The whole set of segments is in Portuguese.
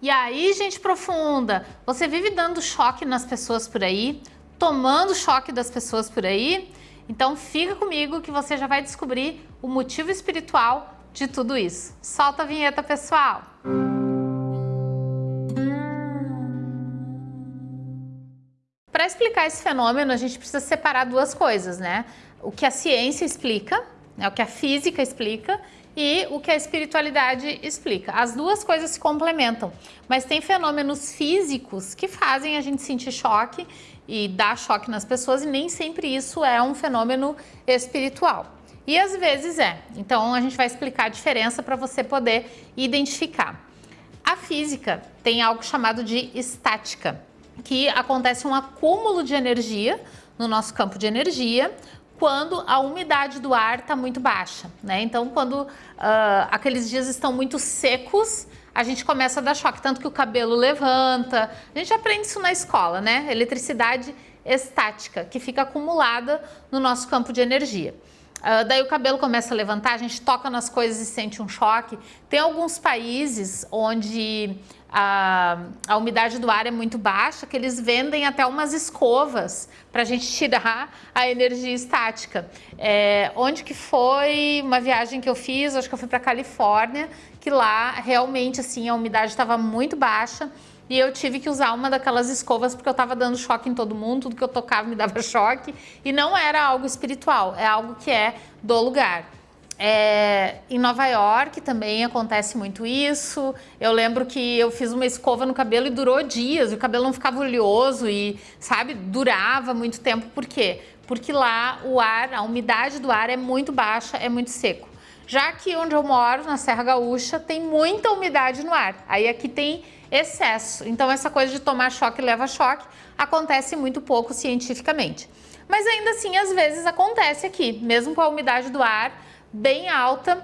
E aí, gente profunda, você vive dando choque nas pessoas por aí, tomando choque das pessoas por aí? Então fica comigo que você já vai descobrir o motivo espiritual de tudo isso. Solta a vinheta, pessoal! Para explicar esse fenômeno, a gente precisa separar duas coisas, né? O que a ciência explica, né? o que a física explica e o que a espiritualidade explica. As duas coisas se complementam, mas tem fenômenos físicos que fazem a gente sentir choque e dar choque nas pessoas e nem sempre isso é um fenômeno espiritual. E às vezes é. Então a gente vai explicar a diferença para você poder identificar. A física tem algo chamado de estática, que acontece um acúmulo de energia no nosso campo de energia, quando a umidade do ar está muito baixa, né? Então, quando uh, aqueles dias estão muito secos, a gente começa a dar choque, tanto que o cabelo levanta. A gente aprende isso na escola, né? Eletricidade estática, que fica acumulada no nosso campo de energia. Uh, daí o cabelo começa a levantar, a gente toca nas coisas e sente um choque. Tem alguns países onde a, a umidade do ar é muito baixa, que eles vendem até umas escovas para a gente tirar a energia estática. É, onde que foi uma viagem que eu fiz, acho que eu fui para Califórnia, que lá realmente assim a umidade estava muito baixa e eu tive que usar uma daquelas escovas porque eu estava dando choque em todo mundo, tudo que eu tocava me dava choque e não era algo espiritual, é algo que é do lugar. É, em Nova York também acontece muito isso. Eu lembro que eu fiz uma escova no cabelo e durou dias, e o cabelo não ficava oleoso e, sabe, durava muito tempo. Por quê? Porque lá o ar, a umidade do ar é muito baixa, é muito seco. Já que onde eu moro, na Serra Gaúcha, tem muita umidade no ar. Aí aqui tem excesso. Então essa coisa de tomar choque leva choque acontece muito pouco cientificamente. Mas ainda assim, às vezes acontece aqui, mesmo com a umidade do ar bem alta.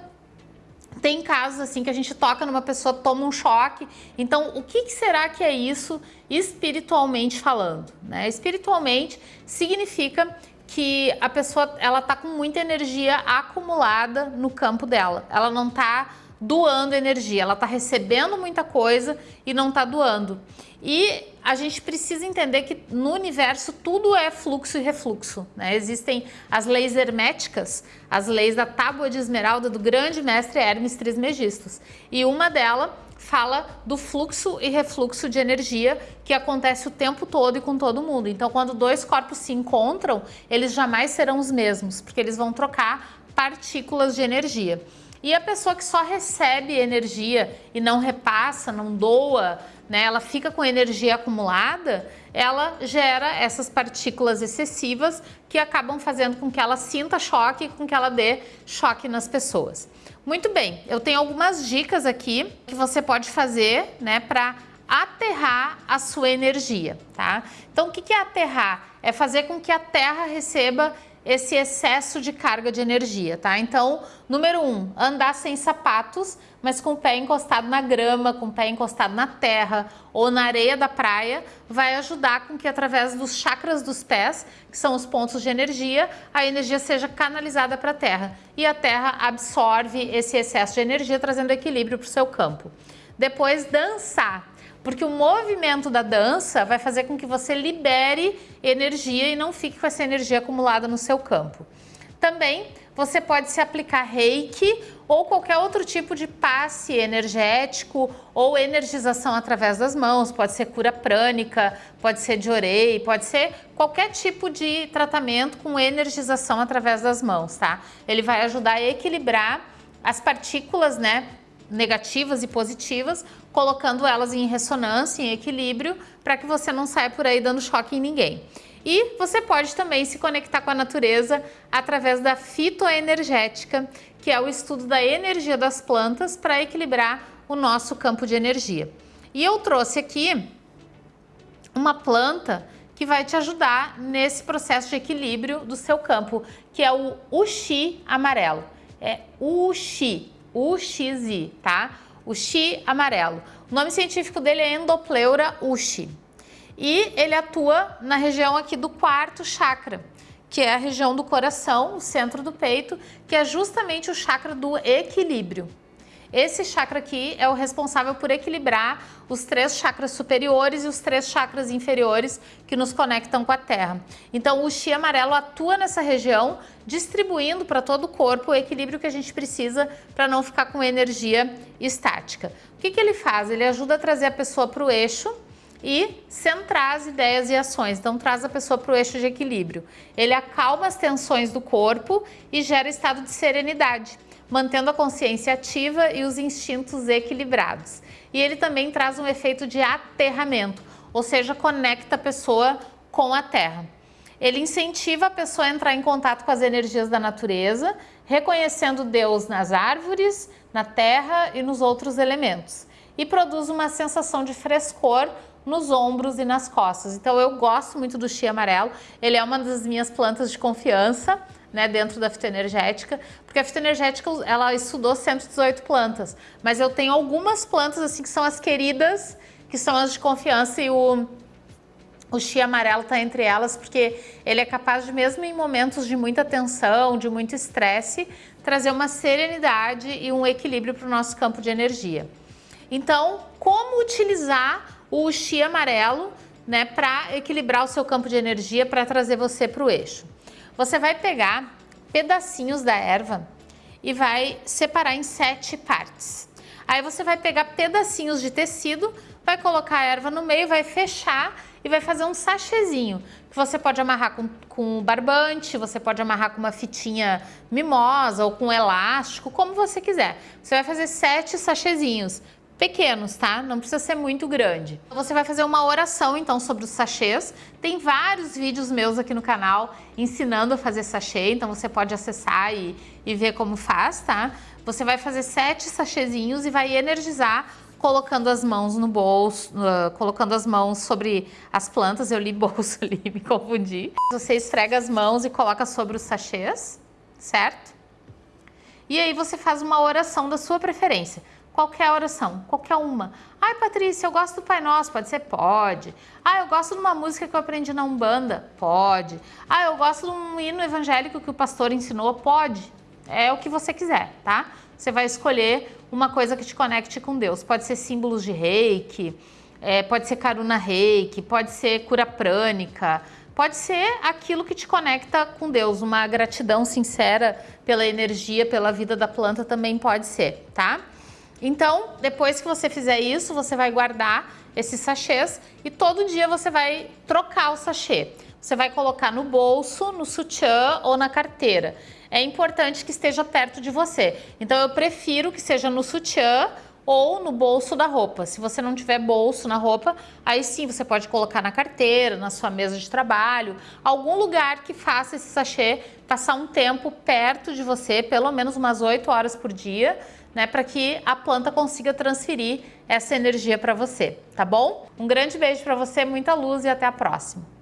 Tem casos assim que a gente toca numa pessoa, toma um choque. Então, o que, será que é isso espiritualmente falando? Né? Espiritualmente significa que a pessoa ela tá com muita energia acumulada no campo dela. Ela não está doando energia, ela está recebendo muita coisa e não está doando. E a gente precisa entender que no universo tudo é fluxo e refluxo. Né? Existem as leis herméticas, as leis da tábua de esmeralda do grande mestre Hermes Trismegistus. E uma delas fala do fluxo e refluxo de energia que acontece o tempo todo e com todo mundo. Então, quando dois corpos se encontram, eles jamais serão os mesmos, porque eles vão trocar partículas de energia. E a pessoa que só recebe energia e não repassa, não doa, né, ela fica com energia acumulada, ela gera essas partículas excessivas que acabam fazendo com que ela sinta choque, com que ela dê choque nas pessoas. Muito bem, eu tenho algumas dicas aqui que você pode fazer né, para aterrar a sua energia, tá? Então, o que é aterrar? É fazer com que a Terra receba esse excesso de carga de energia, tá? Então, número um, andar sem sapatos, mas com o pé encostado na grama, com o pé encostado na terra ou na areia da praia, vai ajudar com que através dos chakras dos pés, que são os pontos de energia, a energia seja canalizada para a terra e a terra absorve esse excesso de energia, trazendo equilíbrio para o seu campo. Depois, dançar porque o movimento da dança vai fazer com que você libere energia e não fique com essa energia acumulada no seu campo. Também você pode se aplicar reiki ou qualquer outro tipo de passe energético ou energização através das mãos, pode ser cura prânica, pode ser de orei, pode ser qualquer tipo de tratamento com energização através das mãos, tá? Ele vai ajudar a equilibrar as partículas, né, negativas e positivas, colocando elas em ressonância, em equilíbrio, para que você não saia por aí dando choque em ninguém. E você pode também se conectar com a natureza através da fitoenergética, que é o estudo da energia das plantas para equilibrar o nosso campo de energia. E eu trouxe aqui uma planta que vai te ajudar nesse processo de equilíbrio do seu campo, que é o uxi amarelo. É uxi, UXI, tá? O Xi amarelo. O nome científico dele é Endopleura uxi. E ele atua na região aqui do quarto chakra, que é a região do coração, o centro do peito, que é justamente o chakra do equilíbrio. Esse chakra aqui é o responsável por equilibrar os três chakras superiores e os três chakras inferiores que nos conectam com a Terra. Então o Chi amarelo atua nessa região, distribuindo para todo o corpo o equilíbrio que a gente precisa para não ficar com energia estática. O que, que ele faz? Ele ajuda a trazer a pessoa para o eixo, e centrar as ideias e ações. Então traz a pessoa para o eixo de equilíbrio. Ele acalma as tensões do corpo e gera estado de serenidade, mantendo a consciência ativa e os instintos equilibrados. E ele também traz um efeito de aterramento, ou seja, conecta a pessoa com a terra. Ele incentiva a pessoa a entrar em contato com as energias da natureza, reconhecendo Deus nas árvores, na terra e nos outros elementos. E produz uma sensação de frescor nos ombros e nas costas. Então eu gosto muito do chia amarelo, ele é uma das minhas plantas de confiança, né, dentro da fitoenergética, porque a fitoenergética ela estudou 118 plantas, mas eu tenho algumas plantas assim que são as queridas, que são as de confiança e o o chia amarelo está entre elas porque ele é capaz de, mesmo em momentos de muita tensão, de muito estresse, trazer uma serenidade e um equilíbrio para o nosso campo de energia. Então, como utilizar o Xi amarelo, né, para equilibrar o seu campo de energia, para trazer você para o eixo. Você vai pegar pedacinhos da erva e vai separar em sete partes. Aí você vai pegar pedacinhos de tecido, vai colocar a erva no meio, vai fechar e vai fazer um sachêzinho, que você pode amarrar com, com barbante, você pode amarrar com uma fitinha mimosa ou com elástico, como você quiser. Você vai fazer sete sachêzinhos pequenos, tá? Não precisa ser muito grande. Você vai fazer uma oração, então, sobre os sachês. Tem vários vídeos meus aqui no canal ensinando a fazer sachê, então você pode acessar e, e ver como faz, tá? Você vai fazer sete sachêzinhos e vai energizar colocando as mãos no bolso, uh, colocando as mãos sobre as plantas. Eu li bolso ali, me confundi. Você esfrega as mãos e coloca sobre os sachês, certo? E aí você faz uma oração da sua preferência. Qualquer oração, qualquer uma. Ai, Patrícia, eu gosto do Pai Nosso, pode ser? Pode. Ah, eu gosto de uma música que eu aprendi na Umbanda? Pode. Ah, eu gosto de um hino evangélico que o pastor ensinou? Pode. É o que você quiser, tá? Você vai escolher uma coisa que te conecte com Deus. Pode ser símbolos de reiki, é, pode ser karuna reiki, pode ser cura prânica, pode ser aquilo que te conecta com Deus. Uma gratidão sincera pela energia, pela vida da planta também pode ser, tá? Então, depois que você fizer isso, você vai guardar esses sachês e todo dia você vai trocar o sachê. Você vai colocar no bolso, no sutiã ou na carteira. É importante que esteja perto de você. Então, eu prefiro que seja no sutiã ou no bolso da roupa. Se você não tiver bolso na roupa, aí sim você pode colocar na carteira, na sua mesa de trabalho, algum lugar que faça esse sachê passar um tempo perto de você, pelo menos umas 8 horas por dia, né, para que a planta consiga transferir essa energia para você, tá bom? Um grande beijo para você, muita luz e até a próxima.